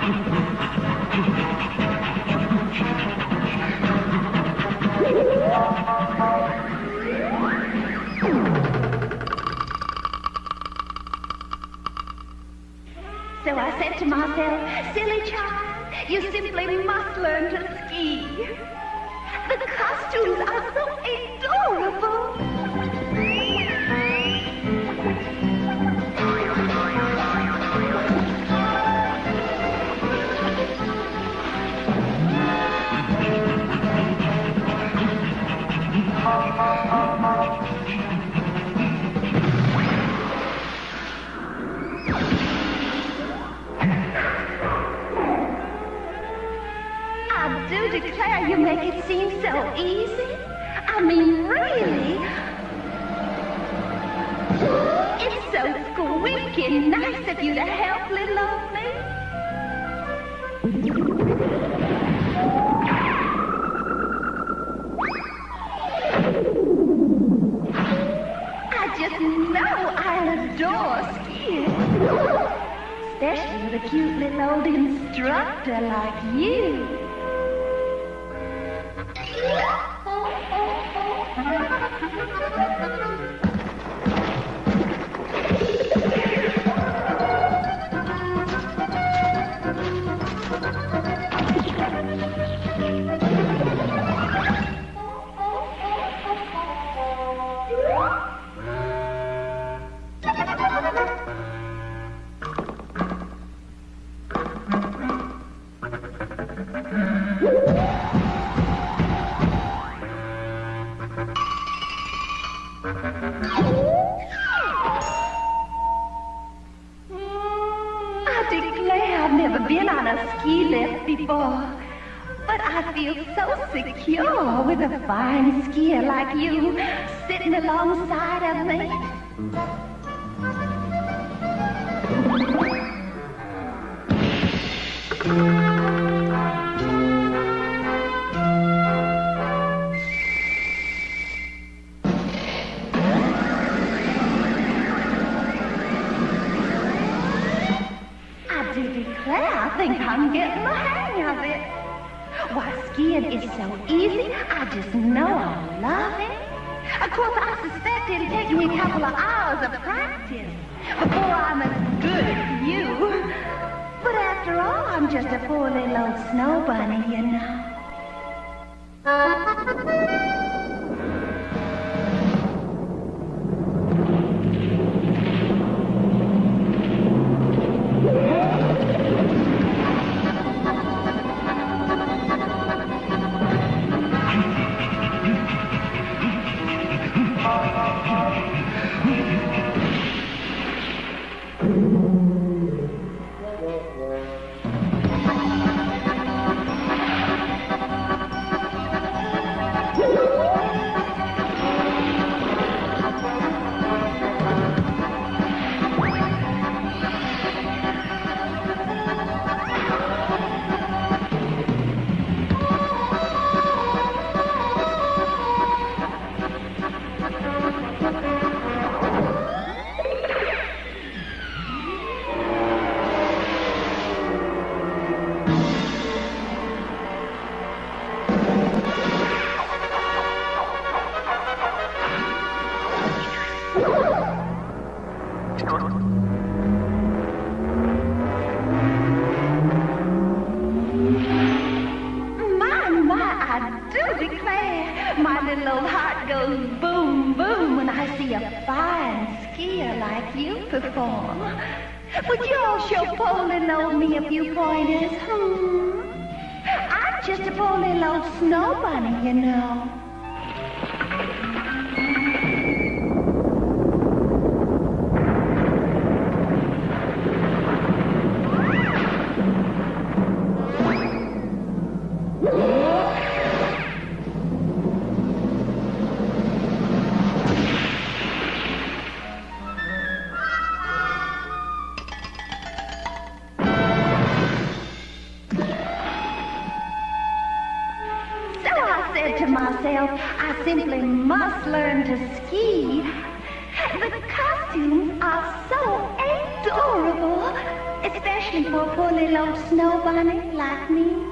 So I said to myself, silly child, you simply must learn to ski. how you make it seem so easy. I mean, really. It's so squeaky nice of you to help, little old me. I just know I adore skiing. especially with a cute little old instructor like you. Must learn to ski. The costumes are so adorable, especially for a poor little old snow bunny like me.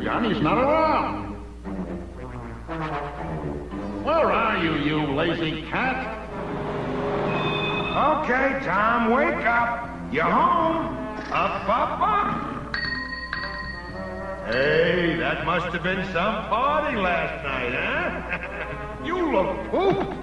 Be he's not around. Where are you, you lazy cat? Okay, Tom, wake up. You're home. Up, up, up. Hey, that must have been some party last night, huh? you look pooped.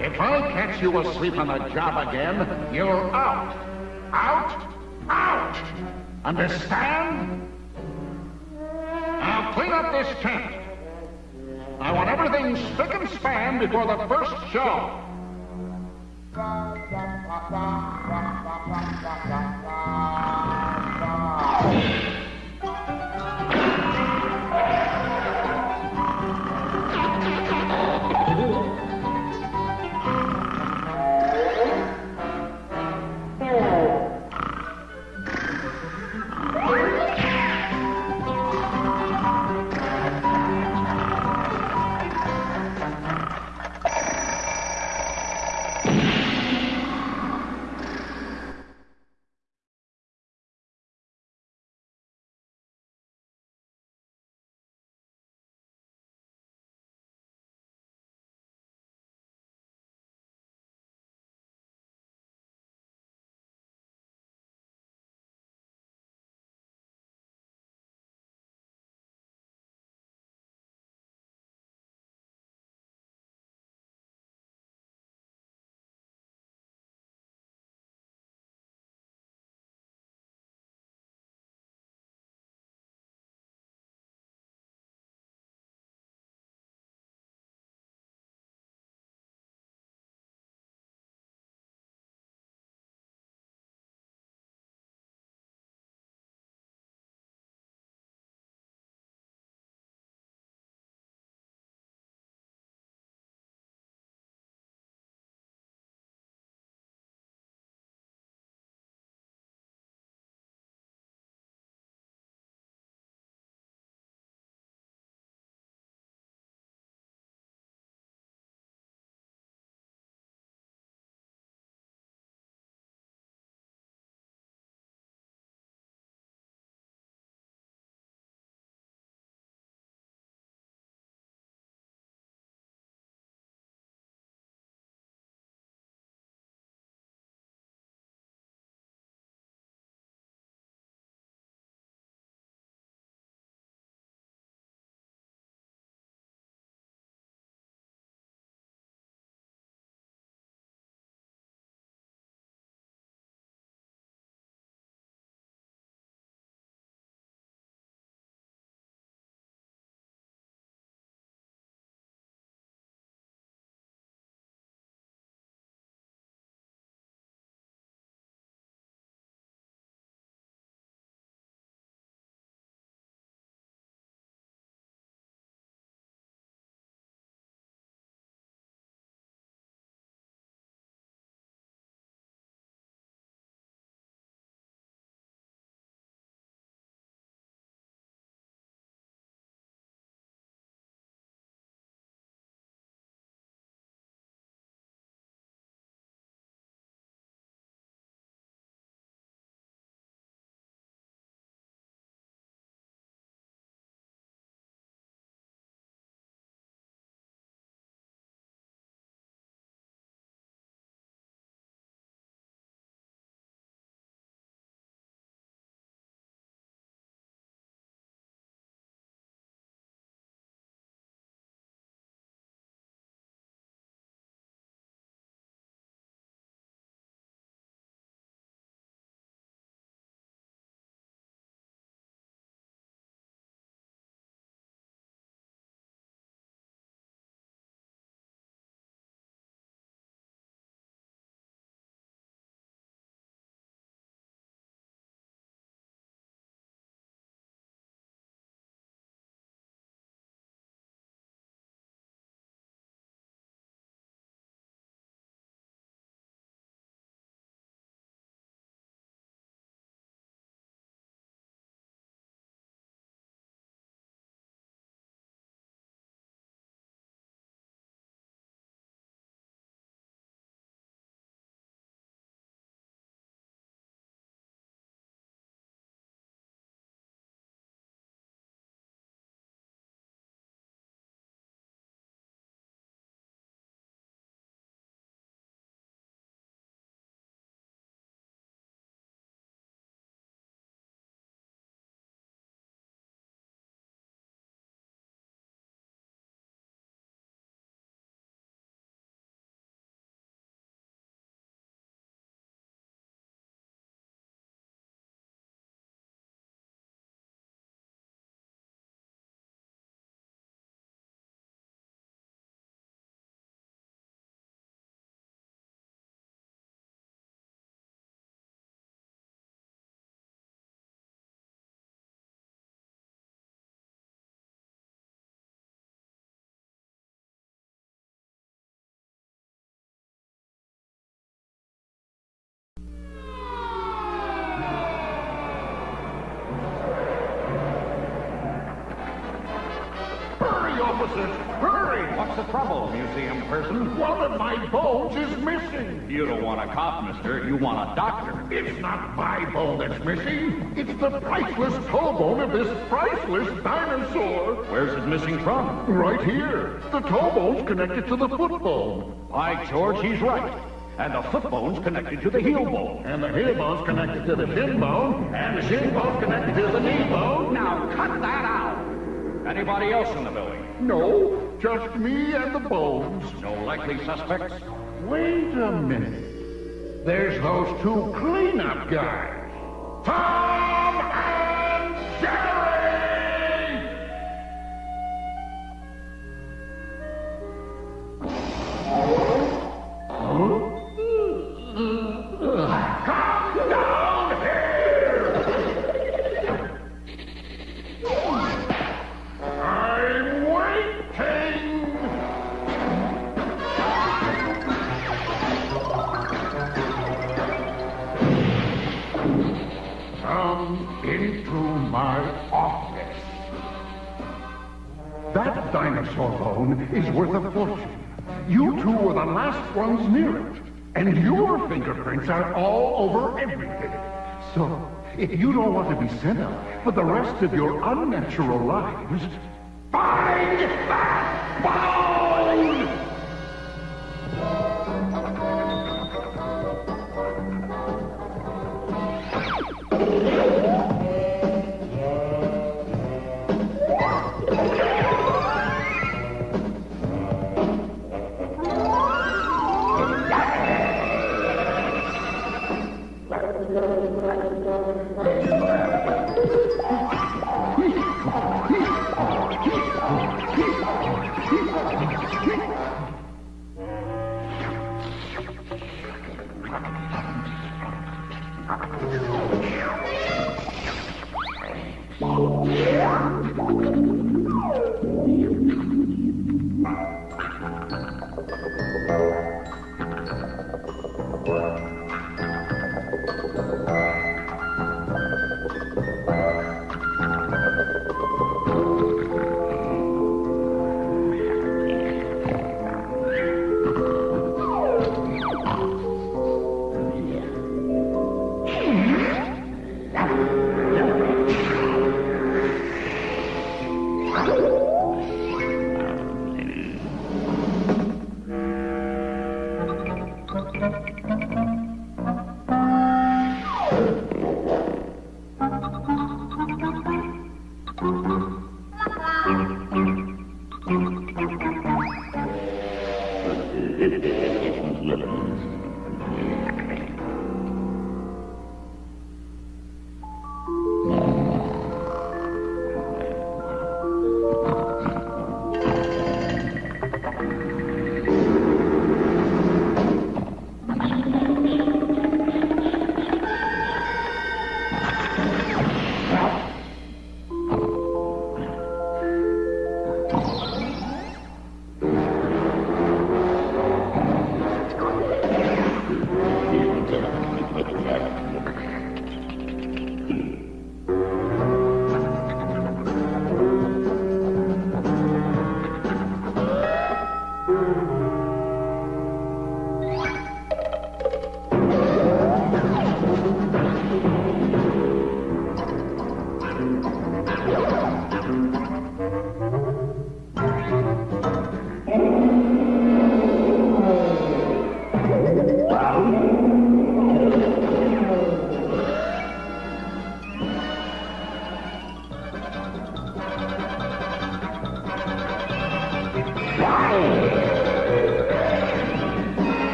If I catch you asleep on the job again, you're out. Out, out! Understand? Now clean up this tent. I want everything spick and span before the first show. What's the trouble, museum person? One of my bones is missing. You don't want a cop, mister. You want a doctor. It's not my bone that's missing. It's the priceless toe bone of this priceless dinosaur. Where's it missing from? Right here. The toe bone's connected to the foot bone. By George, he's right. And the foot bone's connected to the heel bone. And the heel bone's connected to the shin bone. And the shin bone's connected to the knee bone. Now cut that out. Anybody else in the building? No, just me and the bones. No likely suspects? Wait a minute. There's those two cleanup guys. Tom and Jerry! Come That dinosaur bone is worth a fortune. You two were the last ones near it. And your fingerprints are all over everything. So, if you don't want to be sent up for the rest of your unnatural lives, find that bone!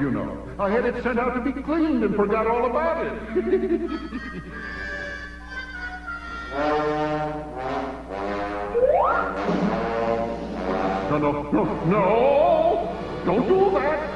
You know. I had it sent out to be cleaned and forgot all about it. no, no, no, no! Don't do that!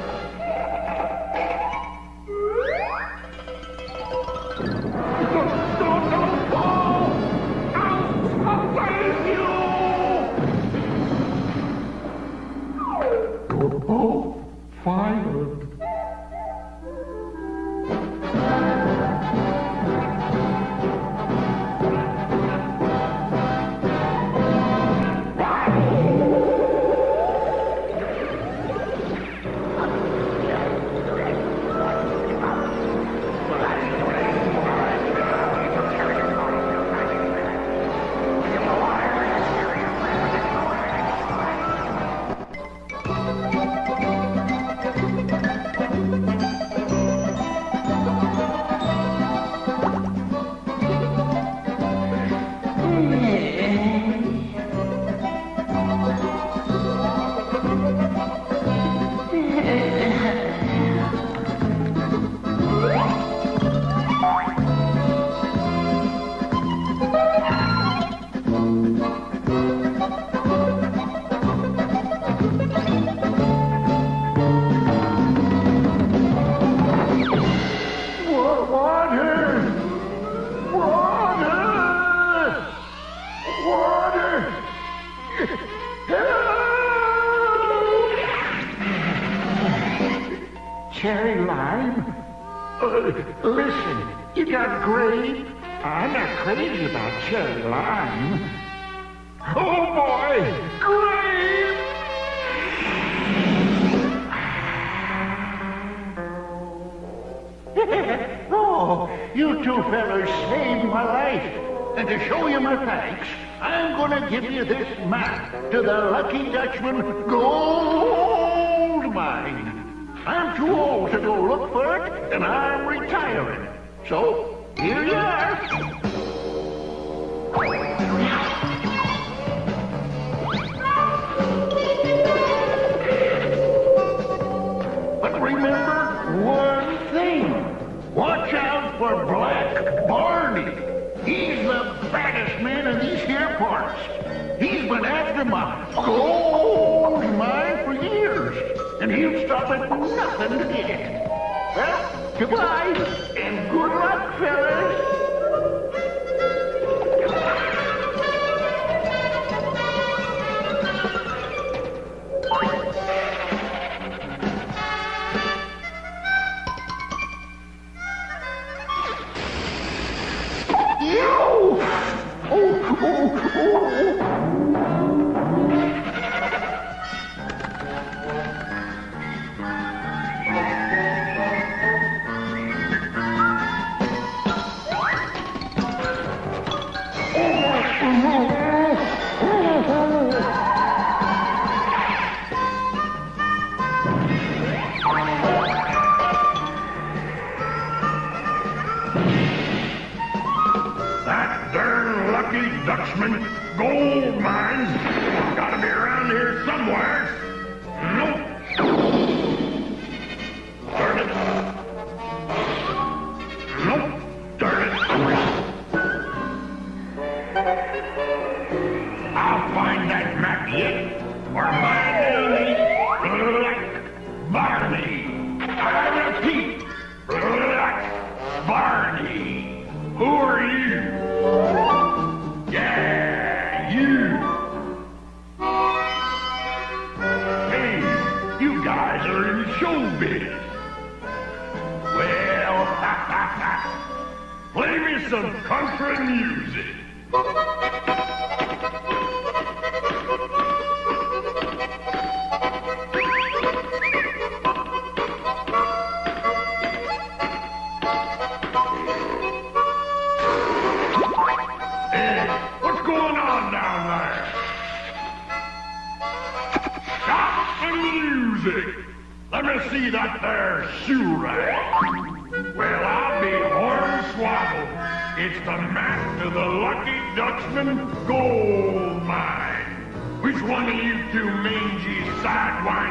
I'm not crazy about cherry lime. Oh boy! Grape! Oh, you two fellas saved my life. And to show you my thanks, I'm gonna give you this map to the Lucky Dutchman gold mine. I'm too old to go look for it, and I'm retiring. So, here you are. But remember one thing. Watch out for Black Barney. He's the baddest man in these here parts. He's been after my gold mine for years. And he'll stop at nothing to get it. Well, goodbye, and good luck, fellas. Well, play me some country music.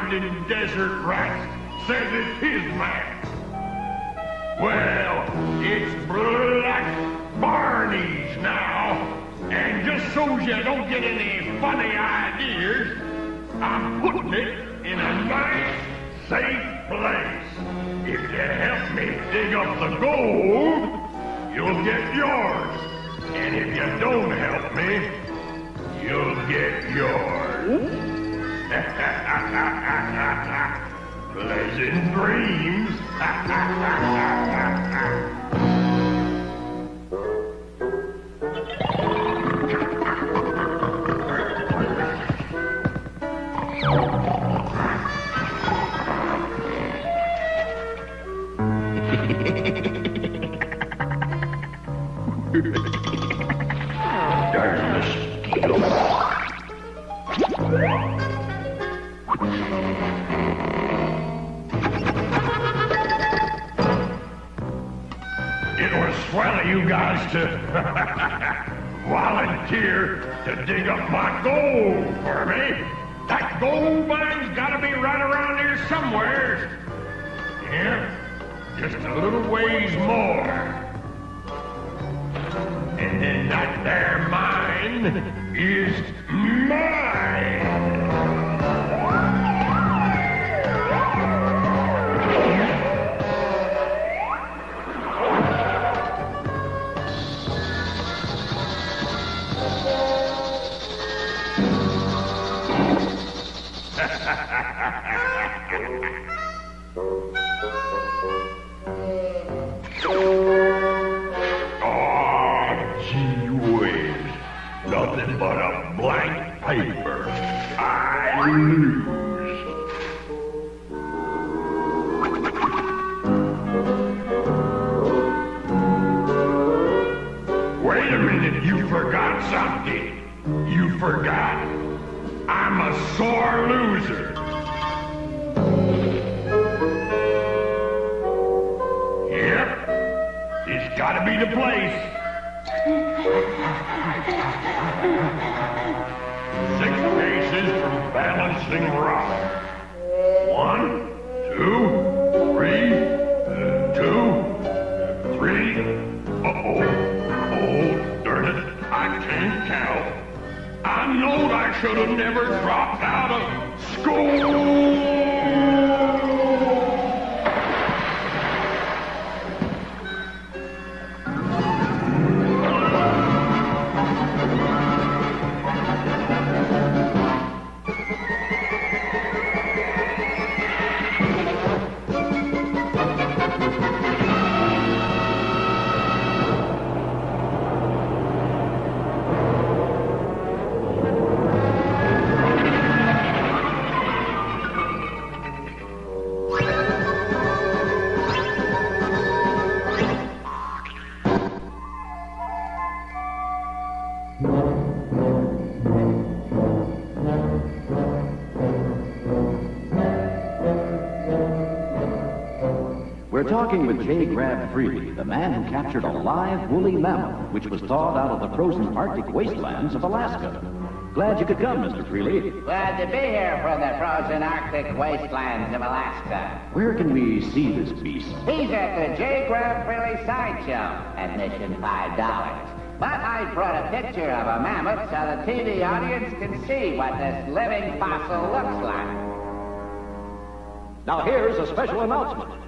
Sidewinding desert rats says it's his map? Well, it's Black Barney's now. And just so you don't get any funny ideas, I'm putting it in a nice, safe place. If you help me dig up the gold, you'll get yours. And if you don't help me, Pleasant dreams. Place. Six paces from balancing rock. J. Grab Freely, the man who captured a live woolly mammoth, which was thawed out of the frozen Arctic wastelands of Alaska. Glad you could come, Mr. Freely. Glad to be here from the frozen Arctic wastelands of Alaska. Where can we see this beast? He's at the J. Grab Freely Sideshow. Admission $5. But I brought a picture of a mammoth so the TV audience can see what this living fossil looks like. Now here's a special announcement.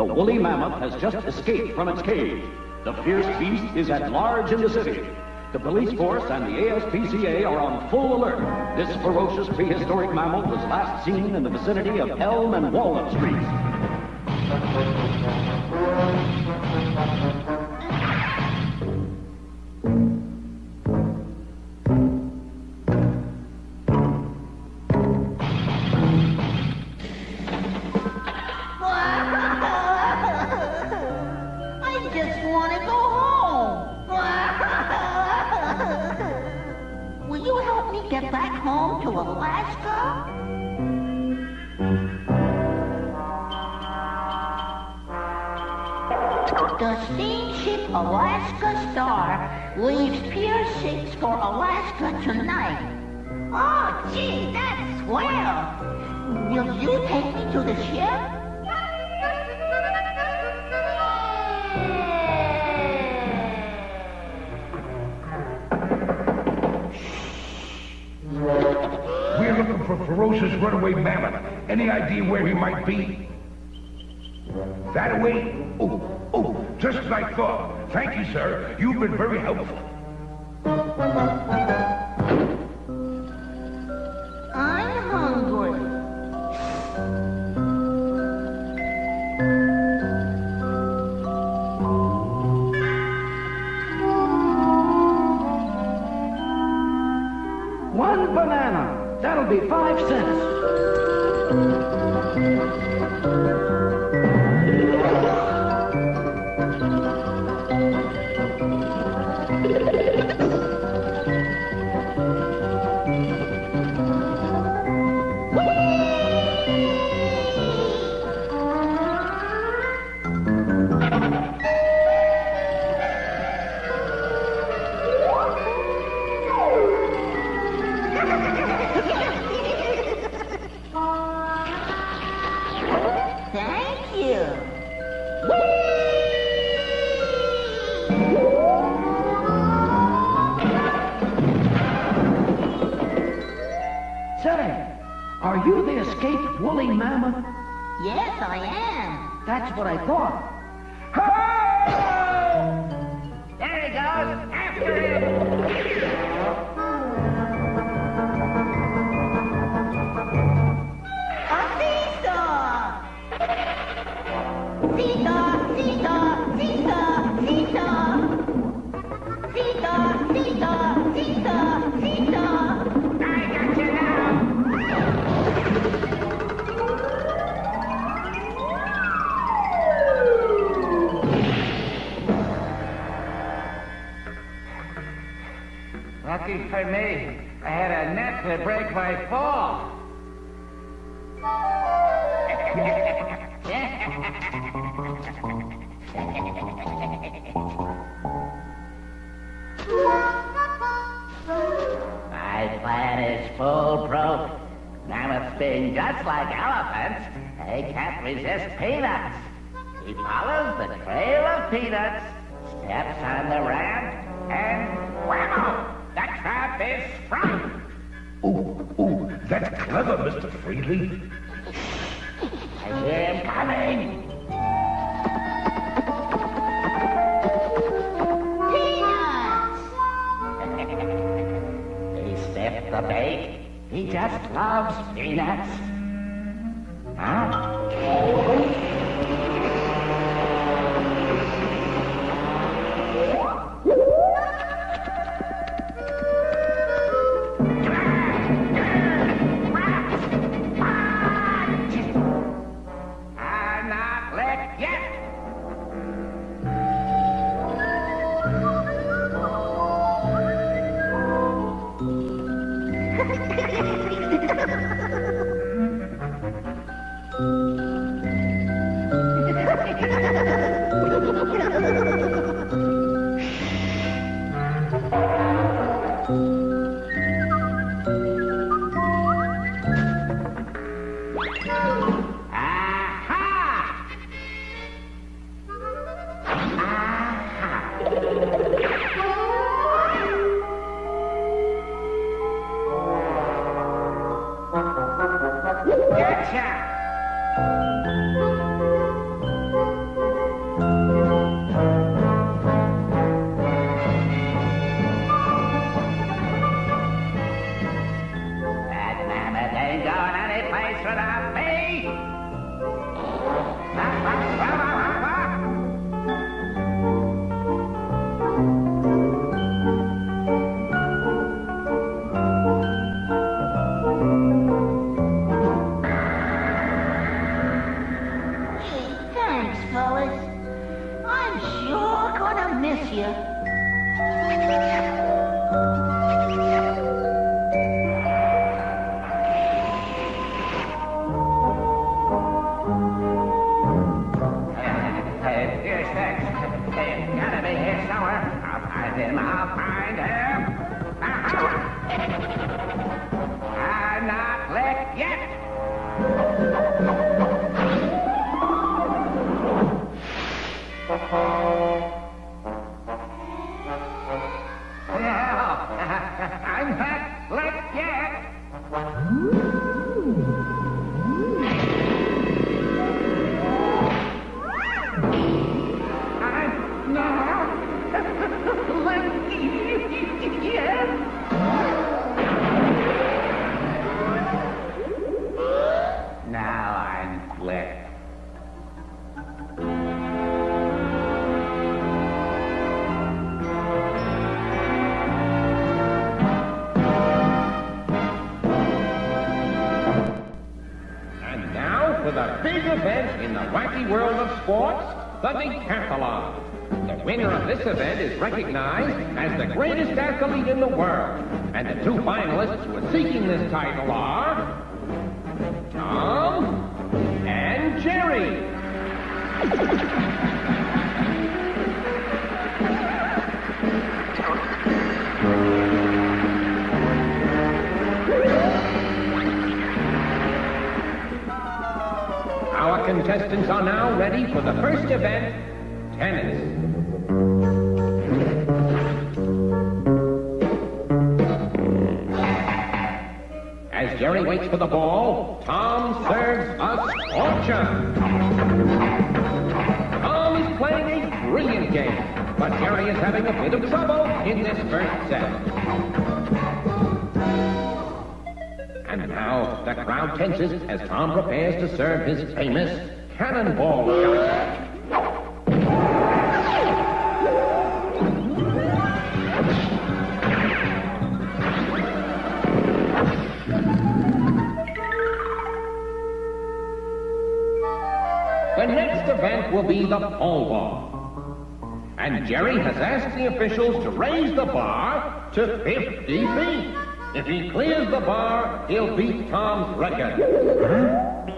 The woolly mammoth has just escaped from its cage. The fierce beast is at large in the city. The police force and the ASPCA are on full alert. This ferocious prehistoric mammal was last seen in the vicinity of Elm and Walnut Streets. tonight. Oh, gee, that's swell. Will you take me to the ship? We're looking for ferocious runaway mammoth. Any idea where he might be? That way? Oh, oh, just as I thought. Thank you, sir. You've been very helpful. five cents. that's what I thought. For the big event in the wacky world of sports, the decathlon. The winner of this event is recognized as the greatest athlete in the world. And the two finalists who are seeking this title are Tom and Jerry. Contestants are now ready for the first event, tennis. As Jerry waits for the ball, Tom serves a scorcher. Tom is playing a brilliant game, but Jerry is having a bit of trouble in this first set. And now the crowd tenses as Tom prepares to serve his famous cannonball shot. The next event will be the pole vault. And Jerry has asked the officials to raise the bar to 50 feet. If he clears the bar, he'll beat Tom's record. It!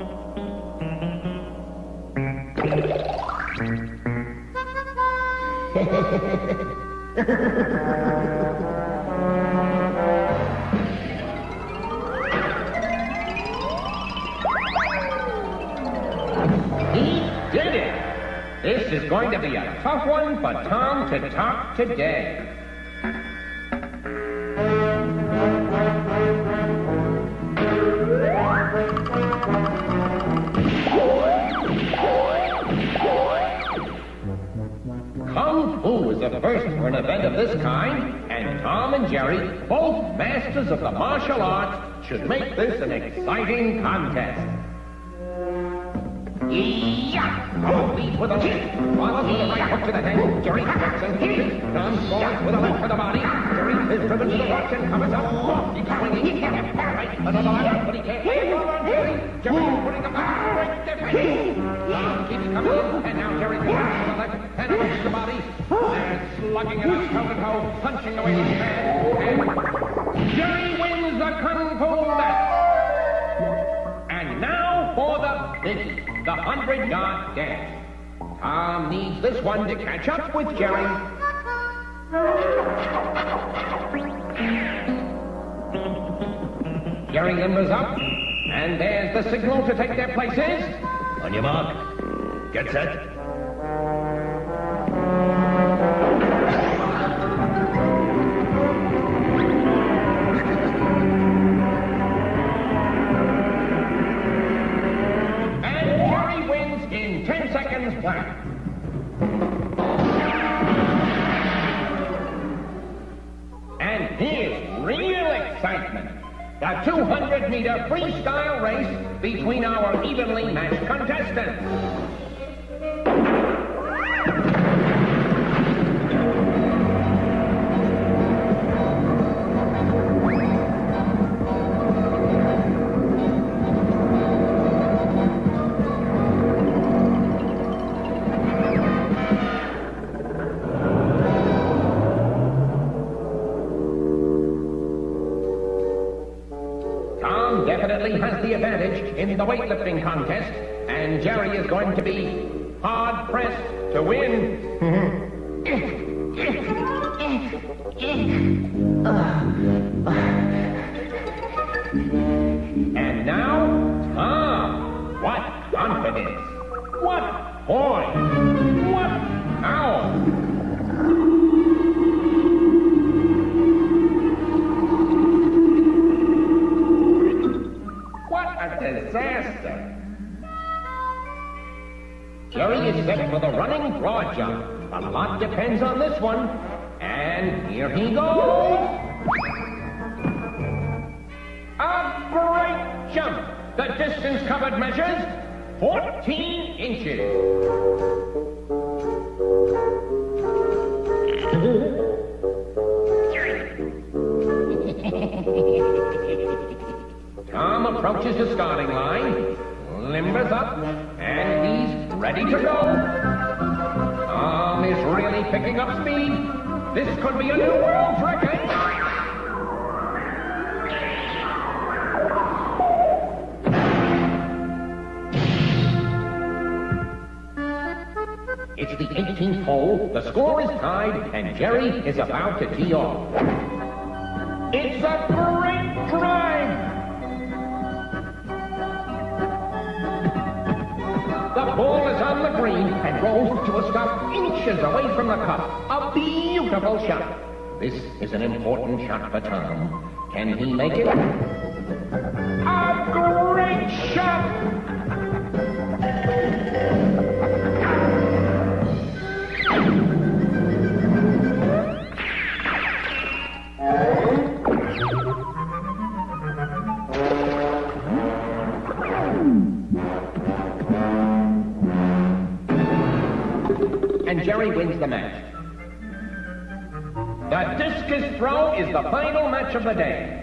This is going to be a tough one for Tom to top today. The first for an event of this kind, and Tom and Jerry, both masters of the martial arts, should make this an exciting contest. Yeah! Tom leads with a left, follows with a right hook to the head. Jerry ducks and kicks. Tom scores with a left to the body. Jerry is driven to the right and covers up. He's swinging. Right, another left, but he can't Jerry. Jerry putting up a great defense. Tom keeps coming in, and now Jerry goes to the left and up to the body. And slugging it up to toe, punching away his man. And Jerry wins the Kung Fu match. And now for the biggie, the hundred yard dash. Tom needs this one to catch up with Jerry. Jerry limbers up, and there's the signal to take their places. On your mark. Get set. Excitement. The 200 meter freestyle race between our evenly matched contestants. In the weightlifting contest, and Jerry is going to be hard pressed to win. Depends on this one. And here he goes. A great jump. The distance covered measures 14 inches. Tom approaches the starting line, limbers up, and he's ready to go. Tom is really picking up speed. This could be a new world record. It's the 18th hole, the score is tied, and Jerry is about to tee off. It's a great drive! Rolls to a stop inches away from the cup. A beautiful shot. This is an important shot for Tom. Can he make it? A great shot! The match. The discus throw is the final match of the day.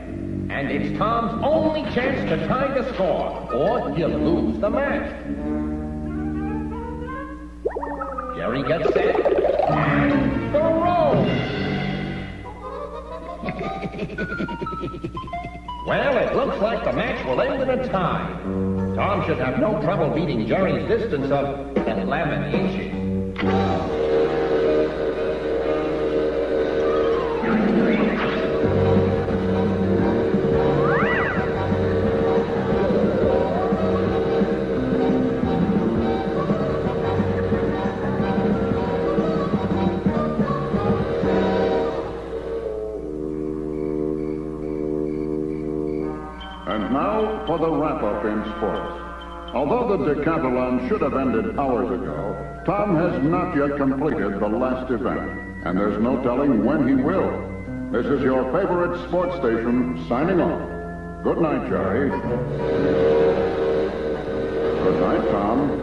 And it's Tom's only chance to tie the score, or he'll lose the match. Jerry gets set, and throws. well, it looks like the match will end in a tie. Tom should have no trouble beating Jerry's distance of 11 inches. And now for the wrap-up in sports. Although the decathlon should have ended hours ago, Tom has not yet completed the last event, and there's no telling when he will. This is your favorite sports station signing off. Good night, Jerry. Good night, Tom.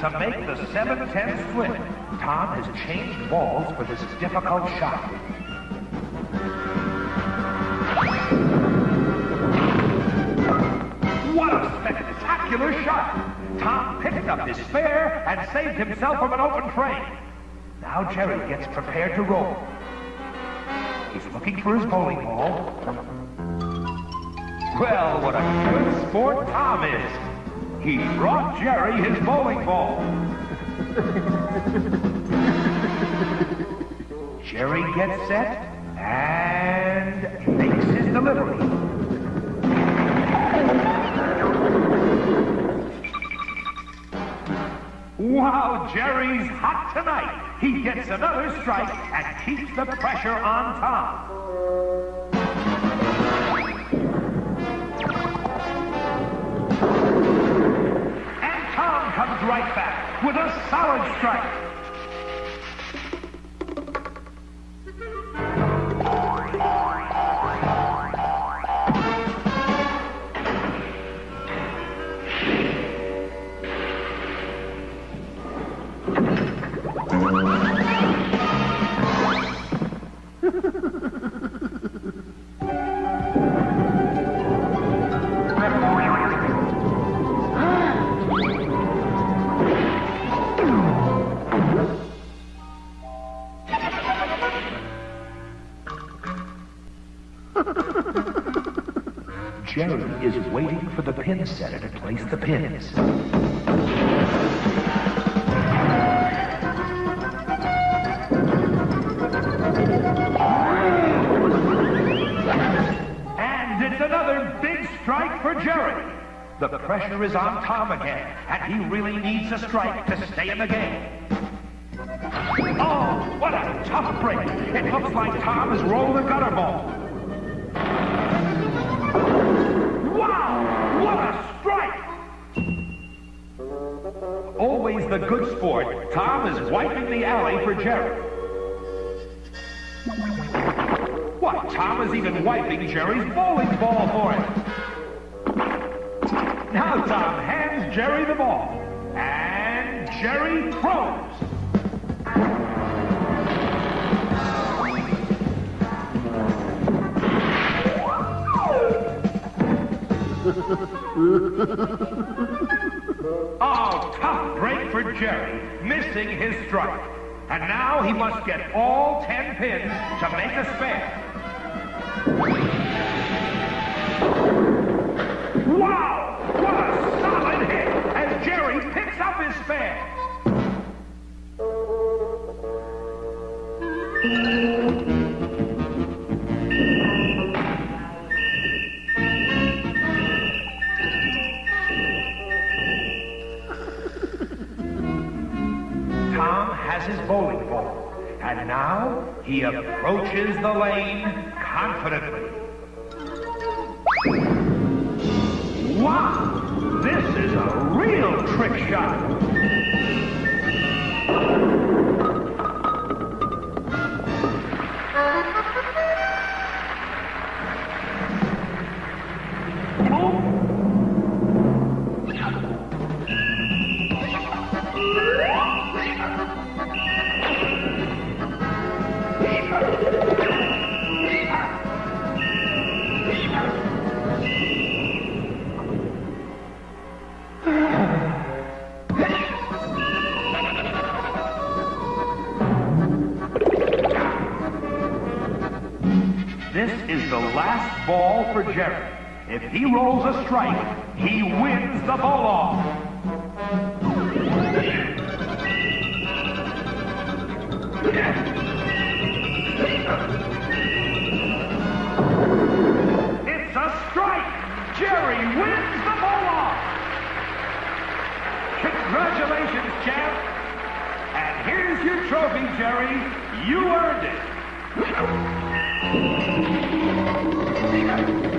To make the 7-10 split. Tom has changed balls for this difficult shot. What a spectacular shot! Tom picked up his spare and saved himself from an open frame. Now Jerry gets prepared to roll. He's looking for his bowling ball. Well, what a good sport Tom is. He brought Jerry his bowling ball. Jerry gets set and makes his delivery. Wow, Jerry's hot tonight. He gets another strike and keeps the pressure on Tom. Comes right back with a solid strike. Jerry is waiting for the pin setter to place the pins. And it's another big strike for Jerry. The pressure is on Tom again, and he really needs a strike to stay in the game. Oh, what a tough break. It looks like Tom has rolled a gutter ball. Always the good sport, Tom is wiping the alley for Jerry. What? Tom is even wiping Jerry's bowling ball for him. Now Tom hands Jerry the ball. And Jerry throws. Oh, tough break for Jerry, missing his strike. And now he must get all ten pins to make a spare. Wow! What a solid hit as Jerry picks up his spare. His bowling ball, and now he approaches the lane confidently. Wow! This is a real trick shot. The last ball for Jerry. If he rolls a strike, he wins the ball off. It's a strike! Jerry wins the bowl-off! Congratulations, champ! And here's your trophy, Jerry. You earned it. Thank you.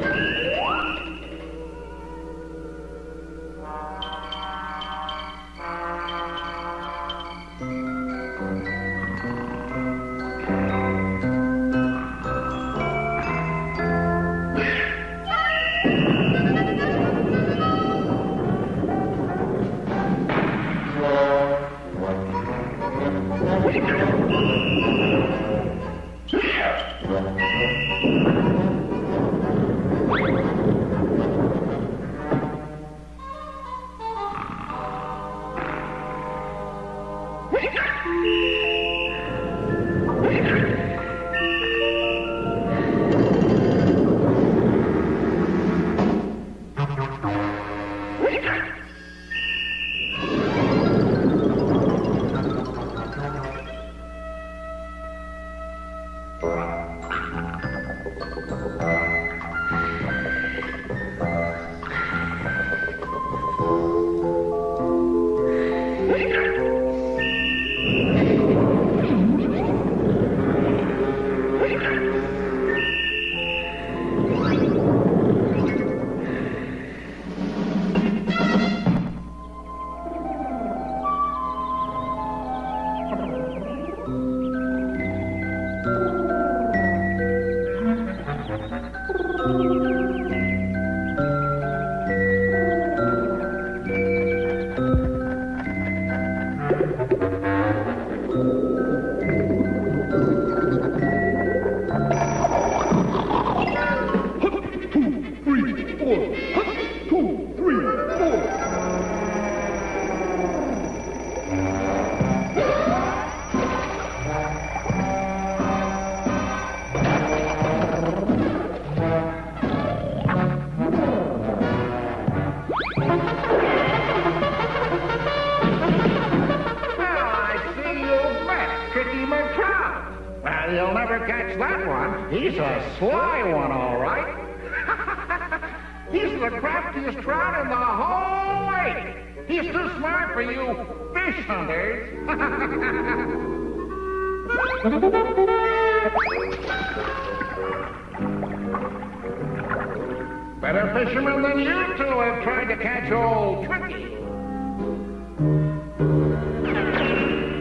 For you fish hunters. Better fishermen than you two have tried to catch old Tricky.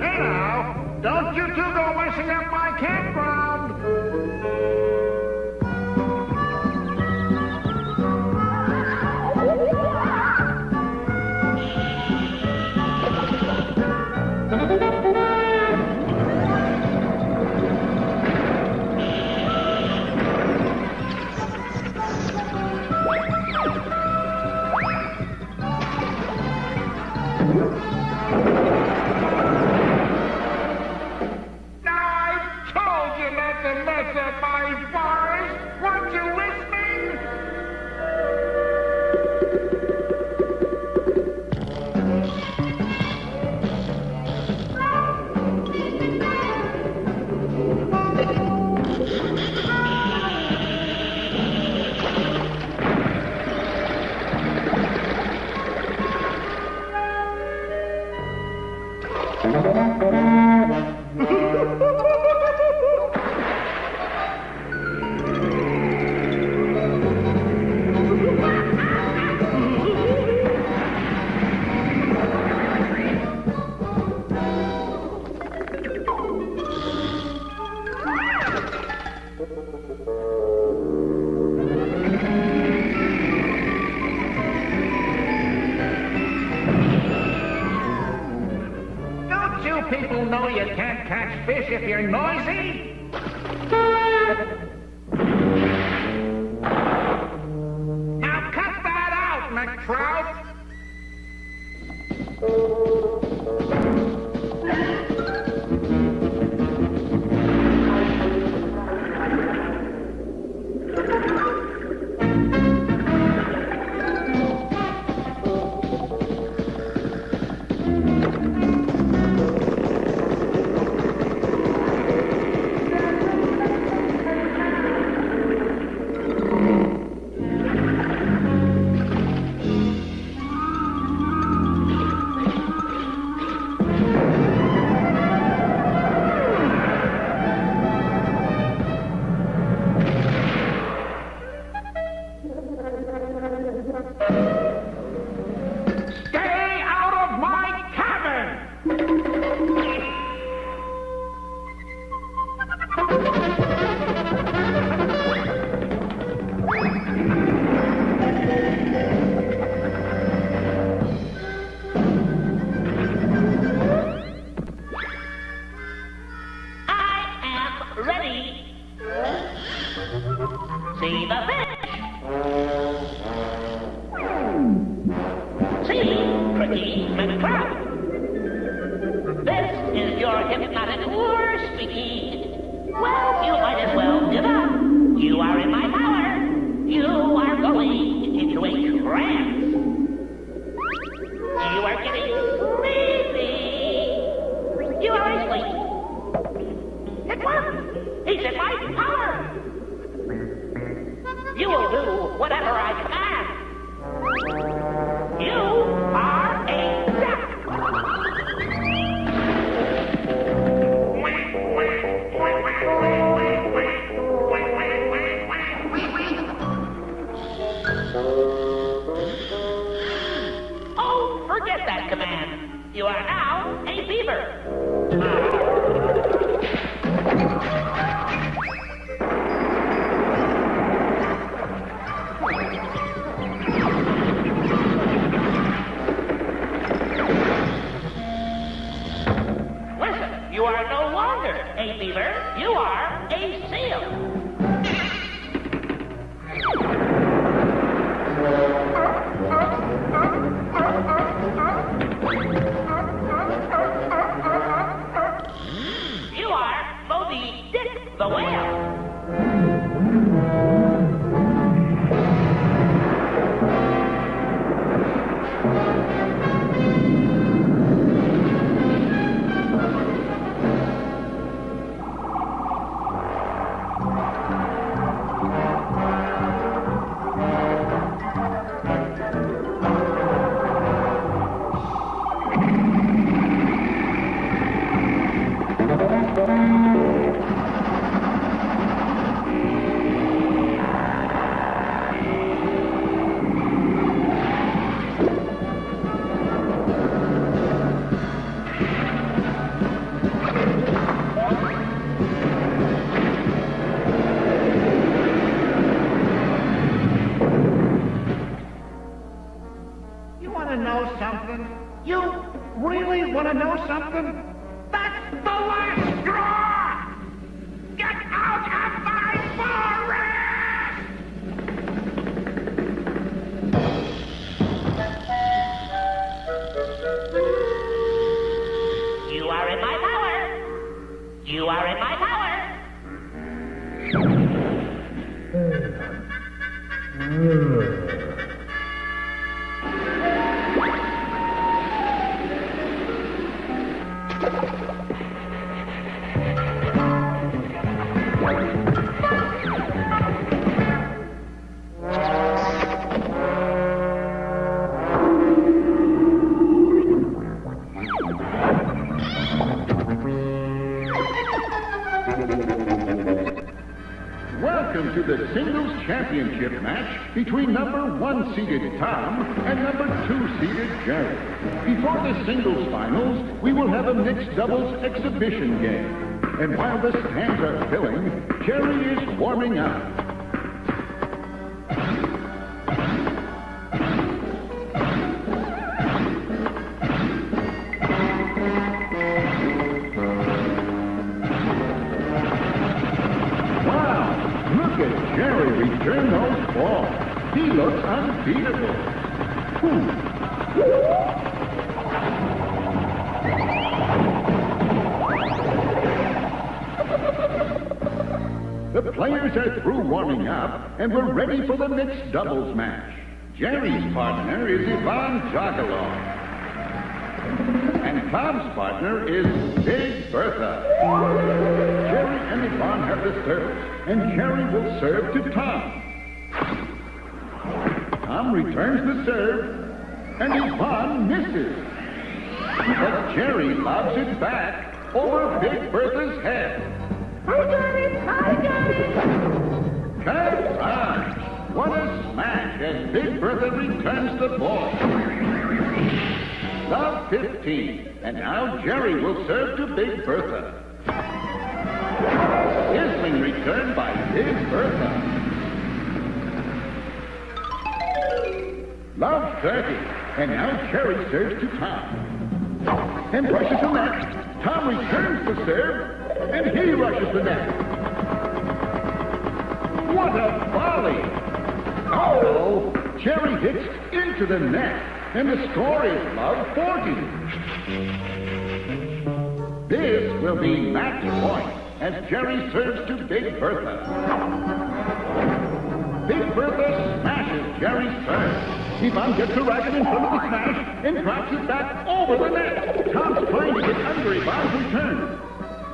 Hey now, don't you two go messing up my campground. You can't catch fish if you're noisy? Number one seeded Tom and number two seeded Jerry. Before the singles finals, we will have a mixed doubles exhibition game. And while the stands are filling, He looks unbeatable. Whew. The players are through warming up, and we're ready for the mixed doubles match. Jerry's partner is Ivan Jagalov. And Tom's partner is Big Bertha. Jerry and Ivan have the serve, and Jerry will serve to Tom. Tom returns the serve, and Ivan misses. But Jerry lobs it back over Big Bertha's head. I got it! I got it! Come on! What a smash as Big Bertha returns the ball. Love 15. And now Jerry will serve to Big Bertha. Sizzling return by Big Bertha. Love 30. And now Jerry serves to Tom. And rushes the net. Tom returns the serve. And he rushes the net. What a volley! Oh, Jerry hits into the net, and the score is love 40. This will be match point as Jerry serves to Big Bertha. Big Bertha smashes Jerry's serve. Ivan gets the racket in front of the smash and drops it back over the net. Tom's trying to get under Ivan's return.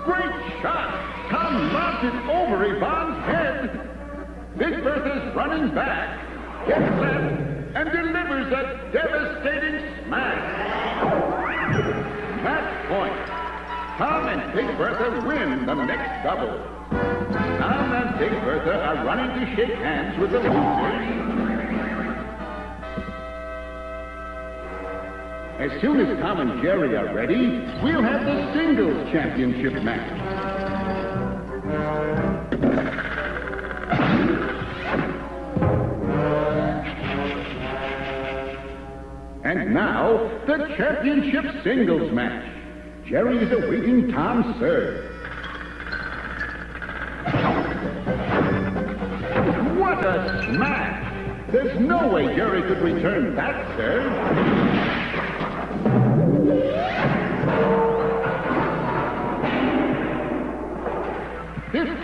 Great shot! Tom lobs it over Ivan's head. Big Bertha's running back, gets set, and delivers a devastating smash. Match point. Tom and Big Bertha win the next double. Tom and Big Bertha are running to shake hands with the losers. As soon as Tom and Jerry are ready, we'll have the singles championship match. And now, the championship singles match. Jerry is awaiting Tom's serve. What a smash! There's no way Jerry could return that serve.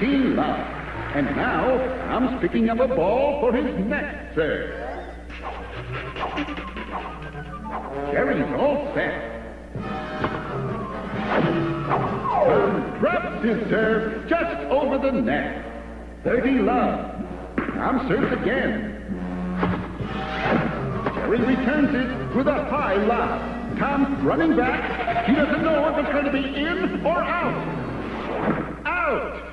Fifteen love. And now, Tom's picking up a ball for his next serve. Jerry's all set. Tom drops his serve just over the net. 30 love. Tom serves again. Jerry returns it with a high love. Tom running back. He doesn't know if it's going to be in or out. Out.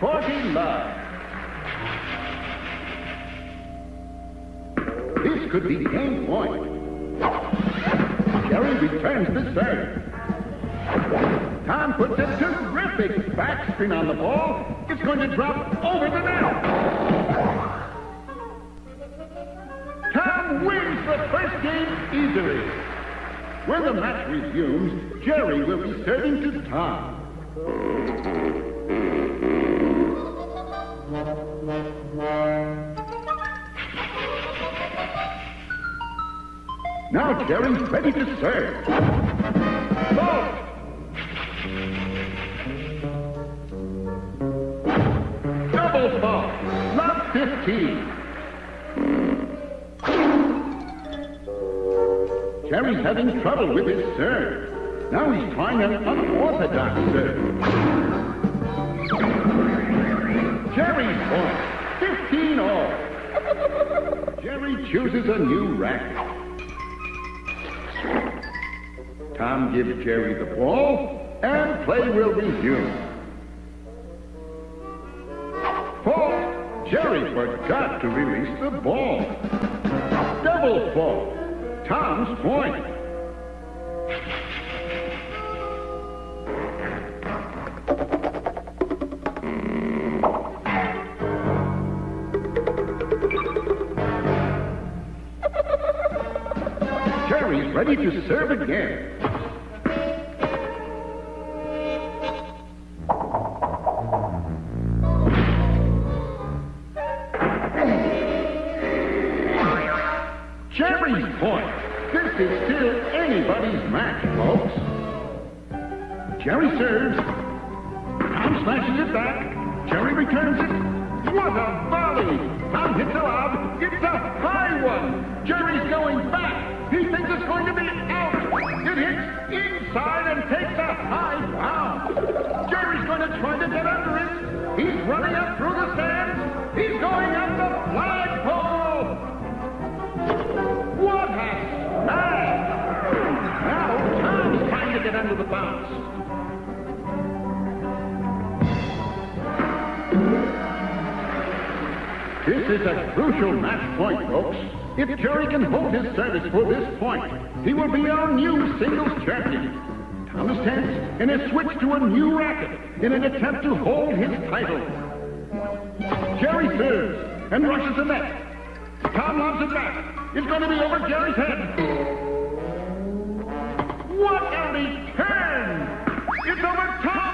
40 love. This could be game point. Jerry returns the serve. Tom puts a terrific backspin on the ball. It's going to drop over the net. Tom wins the first game easily. When the match resumes, Jerry will be serving to Tom. Now Jerry's ready to serve. Double ball. Love 15. Jerry's having trouble with his serve. Now he's trying an unorthodox serve. Jerry's point. 15 all. Jerry chooses a new racket. Tom gives Jerry the ball, and play will resume. Fault. Jerry forgot to release the ball. Double fault. Tom's point. Ready to serve again. Jerry's point. This is still anybody's match, folks. Jerry serves. Is a crucial match point, folks. If Jerry can hold his service for this point, he will be our new singles champion. Thomas tense and has switched to a new racket in an attempt to hold his title. Jerry serves and rushes the net. Tom lobs it back. It's going to be over Jerry's head. What a return! It's over Tom's